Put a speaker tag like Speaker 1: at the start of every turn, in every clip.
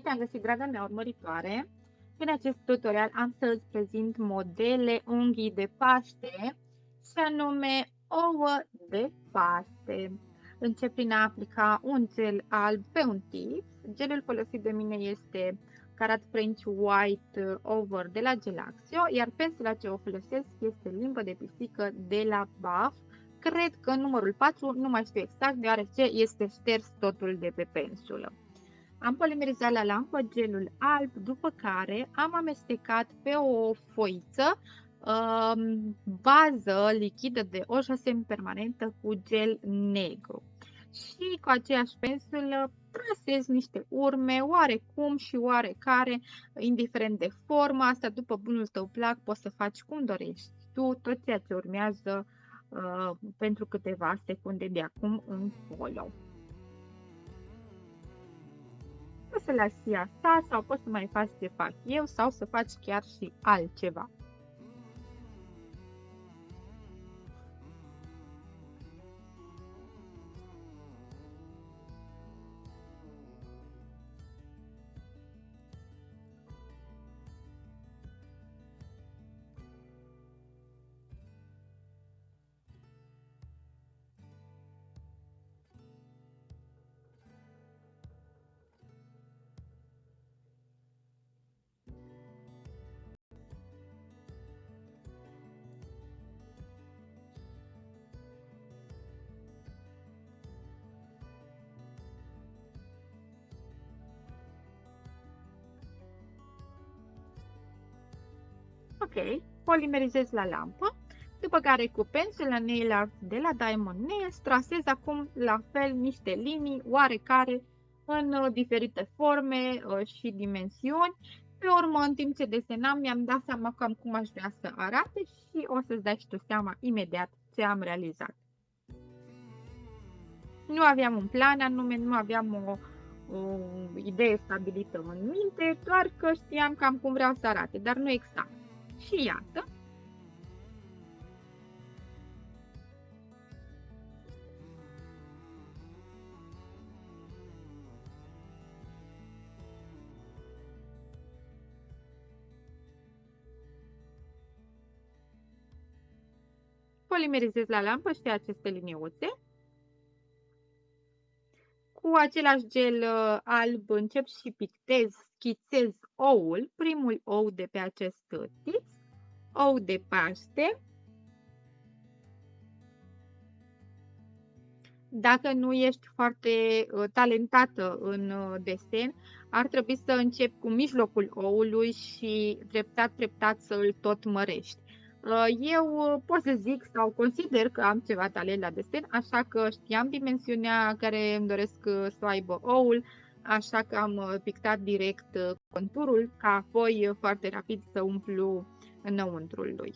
Speaker 1: Bine te-am găsit, draga mea urmăritoare! În acest tutorial am să îți prezint modele unghii de Paște și anume ouă de Paște. Încep prin a aplica un gel alb pe un tip. Gelul folosit de mine este Carat French White Over de la Gelaxio, iar pensula ce o folosesc este limbă de pisică de la BAF. Cred că numărul 4, nu mai știu exact, deoarece este șters totul de pe pensulă. Am polimerizat la lampă gelul alb, după care am amestecat pe o foiță um, bază lichidă de oșă permanentă cu gel negru. Și cu aceeași pensulă trasez niște urme, oarecum și oarecare, indiferent de formă, asta după bunul tău plac, poți să faci cum dorești tu, tot ceea ce urmează uh, pentru câteva secunde de acum încolo. Poți să lași asta sau poți să mai faci ce fac eu sau să faci chiar și altceva. Ok, polimerizez la lampă, după care cu pensula Nail Art de la Diamond Nails trasez acum la fel niște linii oarecare în uh, diferite forme uh, și dimensiuni. Pe urmă, în timp ce desenam, mi-am dat seama cam cum aș vrea să arate și o să-ți dai și tu seama imediat ce am realizat. Nu aveam un plan anume, nu aveam o, o idee stabilită în minte, doar că știam cam cum vreau să arate, dar nu exact. Și iată, polimerizez la lampă și aceste liniuțe. Cu același gel uh, alb încep și pictez, schițez oul, primul ou de pe acest tip, ou de paște. Dacă nu ești foarte uh, talentată în uh, desen, ar trebui să începi cu mijlocul oului și treptat, treptat să îl tot mărești. Uh, eu pot să zic sau consider că am ceva talent la desen, așa că știam dimensiunea care îmi doresc să o aibă oul, așa că am pictat direct conturul ca apoi foarte rapid să umplu înăuntrul lui.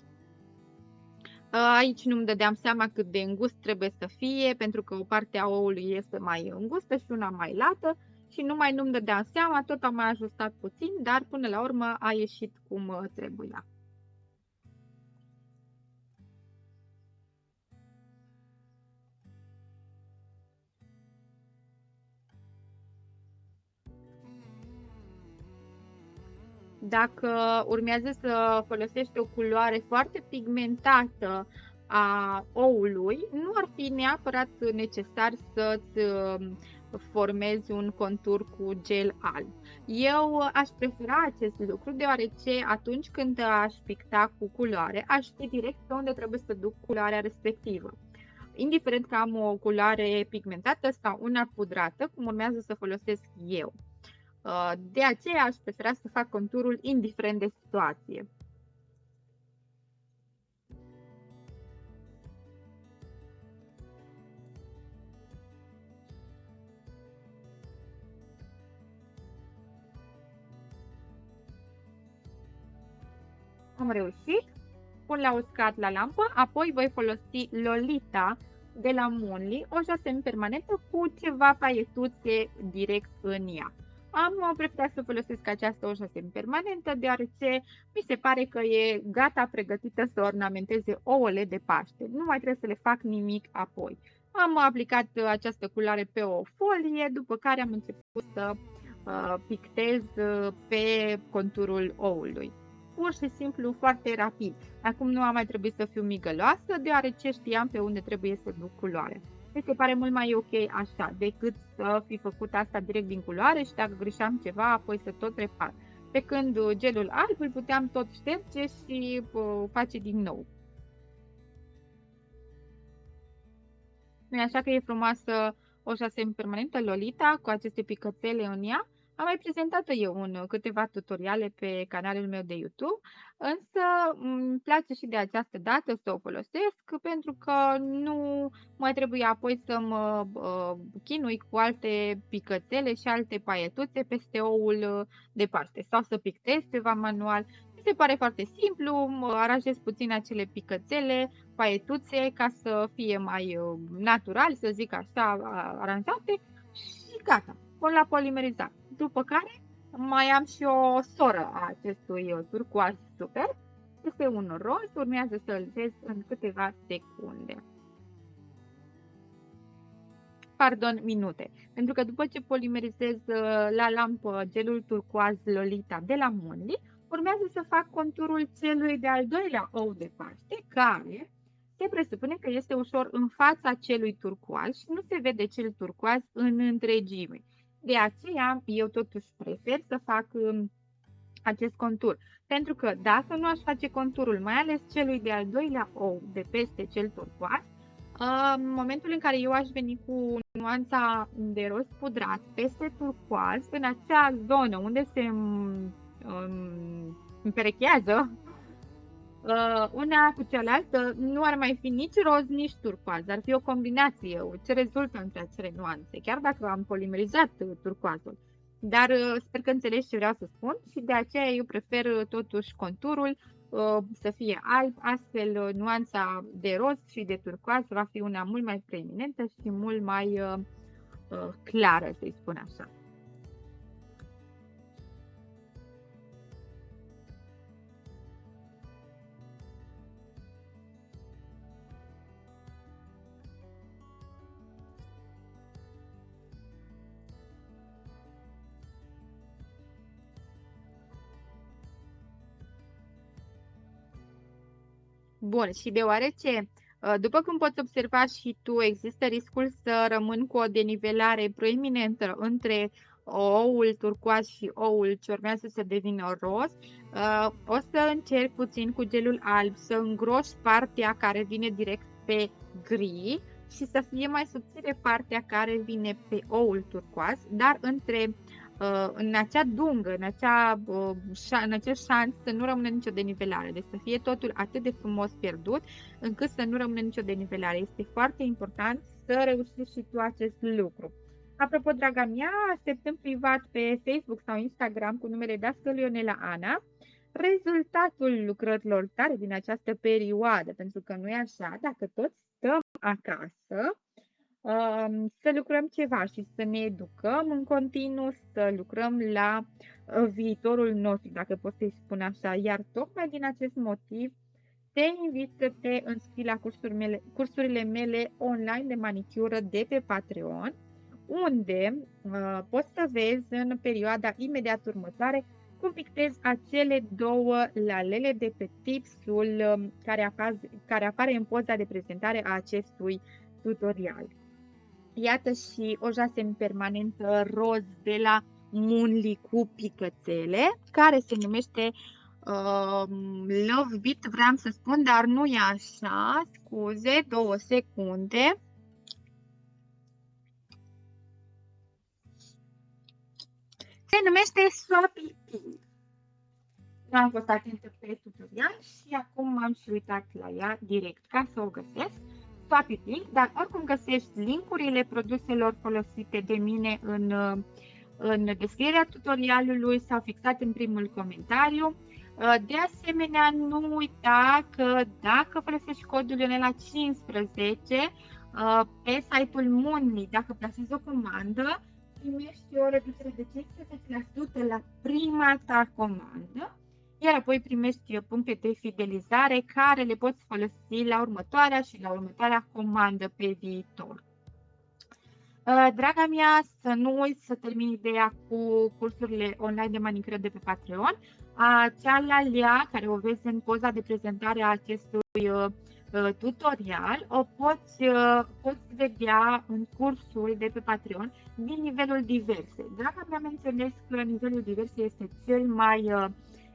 Speaker 1: Aici nu-mi dădeam seama cât de îngust trebuie să fie, pentru că o parte a oului este mai îngustă și una mai lată și numai nu-mi dădeam seama, tot am mai ajustat puțin, dar până la urmă a ieșit cum trebuia. Dacă urmează să folosești o culoare foarte pigmentată a oului, nu ar fi neapărat necesar să-ți um, formezi un contur cu gel alb. Eu aș prefera acest lucru deoarece atunci când aș picta cu culoare, aș ști direct pe unde trebuie să duc culoarea respectivă. Indiferent că am o culoare pigmentată sau una pudrată, cum urmează să folosesc eu. Uh, de aceea aș prefera să fac conturul indiferent de situație. Am reușit, pun la uscat la lampă, apoi voi folosi Lolita de la Monly, o jasem permanentă cu ceva paietuțe direct în ea. Am preferat să folosesc această oșă permanentă, deoarece mi se pare că e gata pregătită să ornamenteze ouăle de Paște. Nu mai trebuie să le fac nimic apoi. Am aplicat această culoare pe o folie, după care am început să uh, pictez uh, pe conturul oului. Pur și simplu, foarte rapid. Acum nu am mai trebuit să fiu migăloasă, deoarece știam pe unde trebuie să duc culoare. Mi se pare mult mai ok așa, decât să fi făcut asta direct din culoare și dacă greșeam ceva, apoi să tot repar. Pe când gelul alb îl puteam tot șterge și uh, face din nou. nu așa că e frumoasă o șase permanentă Lolita cu aceste picățele în ea? Am mai prezentat eu în câteva tutoriale pe canalul meu de YouTube, însă îmi place și de această dată să o folosesc pentru că nu mai trebuie apoi să mă uh, chinui cu alte picățele și alte paietuțe peste oul de parte sau să pictez ceva manual. Se pare foarte simplu, aranjez puțin acele picățele, paietuțe, ca să fie mai uh, natural, să zic așa, aranjate și gata, pun la polimerizat. După care mai am și o soră a acestui uh, turcoaz super, este un roz, urmează să-l vezi în câteva secunde. Pardon, minute. Pentru că după ce polimerizez uh, la lampă gelul turcoaz Lolita de la Monli, urmează să fac conturul celui de-al doilea ou de Paște, care se presupune că este ușor în fața celui turcoaz și nu se vede cel turcoaz în întregime. De aceea, eu totuși prefer să fac um, acest contur. Pentru că dacă nu aș face conturul, mai ales celui de-al doilea ou de peste cel turcoaz, uh, în momentul în care eu aș veni cu nuanța de roz pudrat peste turcoaz, în acea zonă unde se um, împerechează uh, una cu cealaltă, nu ar mai fi nici roz, nici turcoaz. Ar fi o combinație, ce rezultă între acele nuanțe, chiar dacă am polimerizat turcoazul. Dar uh, sper că înțelegi ce vreau să spun și de aceea eu prefer uh, totuși conturul uh, să fie alb, astfel uh, nuanța de roz și de turcoaz va fi una mult mai preeminentă și mult mai uh, uh, clară, să-i spun așa. Bun, și deoarece, ă, după cum poți observa și tu, există riscul să rămân cu o denivelare proeminentă între oul turcoaz și oul ce urmează să devină roz, ă, o să încerc puțin cu gelul alb să îngroș partea care vine direct pe gri și să fie mai subțire partea care vine pe oul turcoaz, dar între Uh, în acea dungă, în, acea, uh, în acest șans să nu rămână nicio denivelare, deci să fie totul atât de frumos pierdut, încât să nu rămână nicio denivelare. Este foarte important să reușești și tu acest lucru. Apropo, draga mea, așteptăm privat pe Facebook sau Instagram cu numele Dască Ionela Ana rezultatul lucrărilor tale din această perioadă, pentru că nu e așa, dacă toți stăm acasă, să lucrăm ceva și să ne educăm în continuu, să lucrăm la uh, viitorul nostru, dacă pot să-i spun așa. Iar tocmai din acest motiv te invit să te înscrii la cursurile mele, cursurile mele online de manicură de pe Patreon, unde uh, poți să vezi în perioada imediat următoare cum pictez acele două lalele de pe tipsul um, care, apaz, care apare în poza de prezentare a acestui tutorial. Iată și o jasem permanentă roz de la Munli cu picățele, care se numește uh, Love Beat, vreau să spun, dar nu e așa, scuze, două secunde. Se numește Swappy Pink. Nu am fost atentă pe tutorial și acum m-am și uitat la ea direct ca să o găsesc. Swappy Pink, dar oricum găsești linkurile produselor folosite de mine în, în descrierea tutorialului sau fixat în primul comentariu. De asemenea, nu uita că dacă folosești codul Ionela 15 pe site-ul Monly, dacă plasezi o comandă, primești o reducere de 15% la prima ta comandă iar apoi primești puncte de fidelizare care le poți folosi la următoarea și la următoarea comandă pe viitor. Uh, draga mea, să nu uiți să termini ideea cu cursurile online de manicură de pe Patreon. Cealaltă, care o vezi în poza de prezentare a acestui uh, uh, tutorial, o poți, poți vedea în cursul de pe Patreon din nivelul diverse. Draga mea, menționez că nivelul diverse este cel mai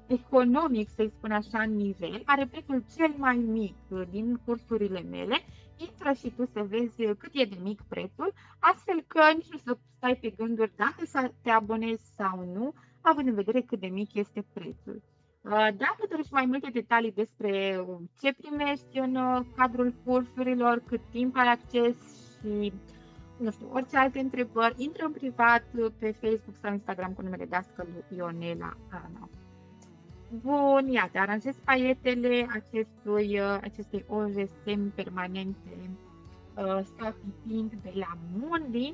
Speaker 1: economic, să-i spun așa, în nivel, are prețul cel mai mic din cursurile mele intră și tu să vezi cât e de mic prețul, astfel că nici nu să stai pe gânduri dacă să te abonezi sau nu, având în vedere cât de mic este prețul. Uh, dacă dorești mai multe detalii despre ce primești în uh, cadrul cursurilor, cât timp ai acces și nu știu, orice alte întrebări, intră în privat pe Facebook sau Instagram cu numele Dascălu Ionela Ana. Bun, iată, aranjez paietele acestui, uh, acestei oje semi-permanente uh, Safi Pink de la Mundi.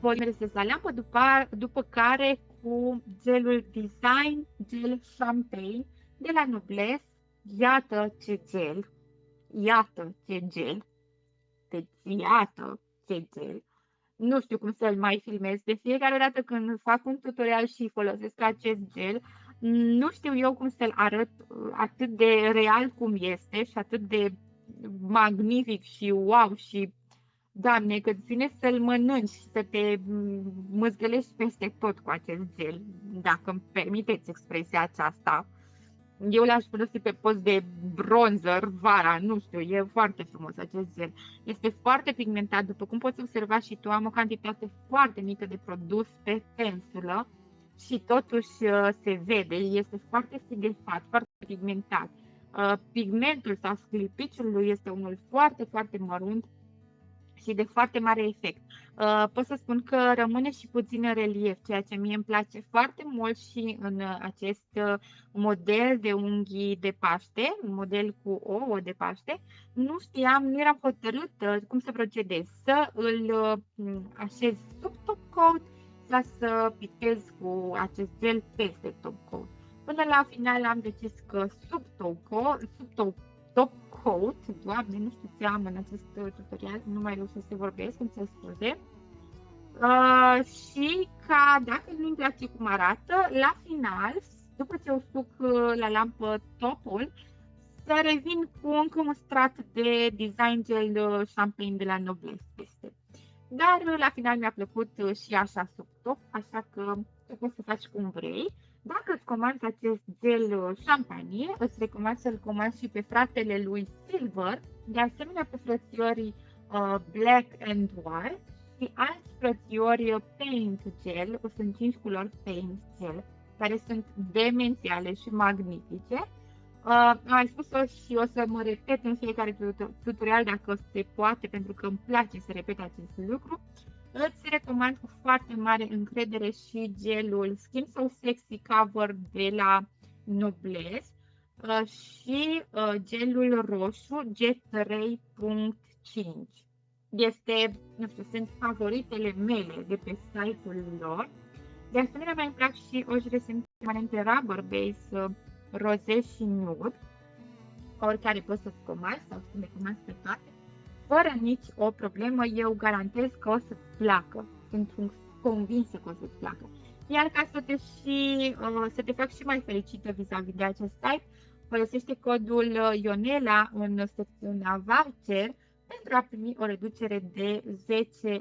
Speaker 1: Polimerizez la lampă, după, după care cu gelul Design Gel Champagne de la Noblesse. Iată ce gel! Iată ce gel! Deci, iată ce gel! Nu știu cum să-l mai filmez. De fiecare dată când fac un tutorial și folosesc acest gel, nu știu eu cum să-l arăt uh, atât de real cum este și atât de magnific și wow și Doamne, că îți vine să-l mănânci și să te măzgălești peste tot cu acest gel, dacă îmi permiteți expresia aceasta. Eu l-aș folosi pe post de bronzer vara, nu știu, e foarte frumos acest gel. Este foarte pigmentat, după cum poți observa și tu, am o cantitate foarte mică de produs pe pensulă și totuși uh, se vede, este foarte sigilfat, foarte pigmentat. Uh, pigmentul sau sclipiciul lui este unul foarte, foarte mărunt și de foarte mare efect. Uh, pot să spun că rămâne și puțin în relief, ceea ce mie îmi place foarte mult și în acest model de unghii de Paște, un model cu ouă de Paște. Nu știam, nu eram hotărâtă cum să procedez, să îl așez sub top coat ca să pictez cu acest gel peste top coat. Până la final am decis că sub top coat, sub top, top coat, doamne, nu știu ce am în acest tutorial, nu mai reușesc să vorbesc, îmi se scuze. Uh, și ca dacă nu-mi place cum arată, la final, după ce usuc uh, la lampă topul, să revin cu încă un strat de design gel uh, champagne de la Noblesse peste. Dar la final mi-a plăcut uh, și așa sub top, așa că tu poți să faci cum vrei. Dacă îți comanzi acest gel champagne, uh, îți recomand să-l comanzi și pe fratele lui Silver, de asemenea pe frățiorii uh, Black and White și alți frățiori uh, Paint Gel, sunt 5 culori Paint Gel, care sunt demențiale și magnifice Uh, am spus-o și o să mă repet în fiecare tutorial dacă se poate, pentru că îmi place să repet acest lucru. Îți recomand cu foarte mare încredere și gelul Skin So Sexy Cover de la Noblesse uh, și uh, gelul roșu G3.5. Este, nu știu, sunt favoritele mele de pe site-ul lor. De asemenea, mai îmi plac și ojile sunt permanente rubber base uh, roze și nude, oricare poți să-ți comanzi sau să le comanzi pe toate, fără nici o problemă, eu garantez că o să-ți placă. Sunt convinsă că o să-ți placă. Iar ca să te, și, uh, să te fac și mai fericită vis-a-vis de acest site, folosește codul uh, Ionela în secțiunea voucher pentru a primi o reducere de 10%.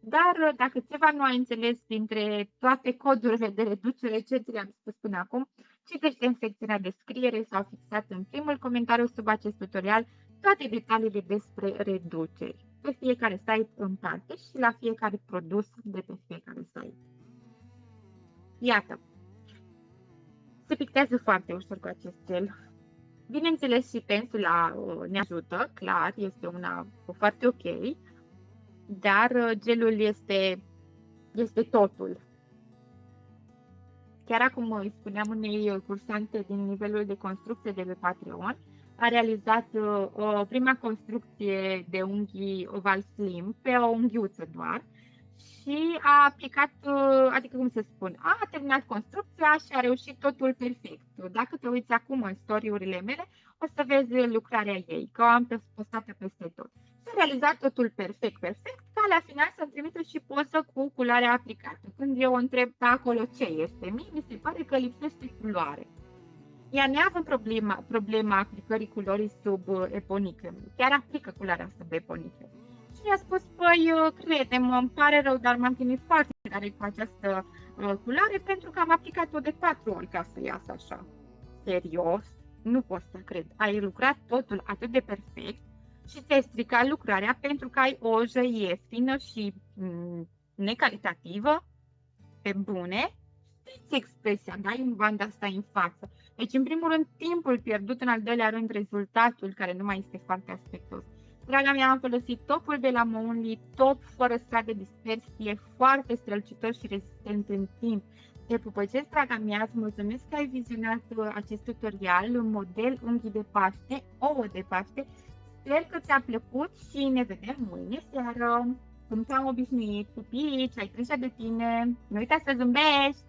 Speaker 1: Dar uh, dacă ceva nu ai înțeles dintre toate codurile de reducere ce ți-am spus până acum, citește în secțiunea descriere sau fixat în primul comentariu sub acest tutorial toate detaliile despre reduceri pe fiecare site în parte și la fiecare produs de pe fiecare site. Iată, se pictează foarte ușor cu acest gel. Bineînțeles și pensula uh, ne ajută, clar, este una foarte ok, dar uh, gelul este, este totul. Chiar acum îi spuneam unei uh, cursante din nivelul de construcție de pe Patreon, a realizat uh, o prima construcție de unghii oval slim pe o unghiuță doar și a aplicat, adică cum să spun, a terminat construcția și a reușit totul perfect. Dacă te uiți acum în story-urile mele, o să vezi lucrarea ei, că o am postată peste tot. Și realizat totul perfect, perfect, ca la final să-mi trimită și poză cu culoarea aplicată. Când eu o întreb pe acolo ce este, mie mi se pare că lipsește culoare. Ea neavând problema, problema aplicării culorii sub uh, eponică. Chiar aplică culoarea sub eponică. Și mi-a spus, păi, uh, crede-mă, îmi pare rău, dar m-am chinuit foarte tare cu această uh, culoare pentru că am aplicat-o de patru ori ca să iasă așa. Serios? Nu pot să cred. Ai lucrat totul atât de perfect și ți-ai stricat lucrarea pentru că ai o ojă ieftină și mm, necalitativă, pe bune, știți expresia, dai în banda asta în față. Deci, în primul rând, timpul pierdut, în al doilea rând, rezultatul, care nu mai este foarte aspectos. Draga mea, am folosit topul de la Monly, top fără strat de dispersie, foarte strălucitor și rezistent în timp. Te pupăcesc, draga mea, îți mulțumesc că ai vizionat uh, acest tutorial, un model unghi de Paște, ouă de Paște. Sper că ți-a plăcut și ne vedem mâine seară. Cum te-am obișnuit, pupici, ai grijă de tine, nu uita să zâmbești!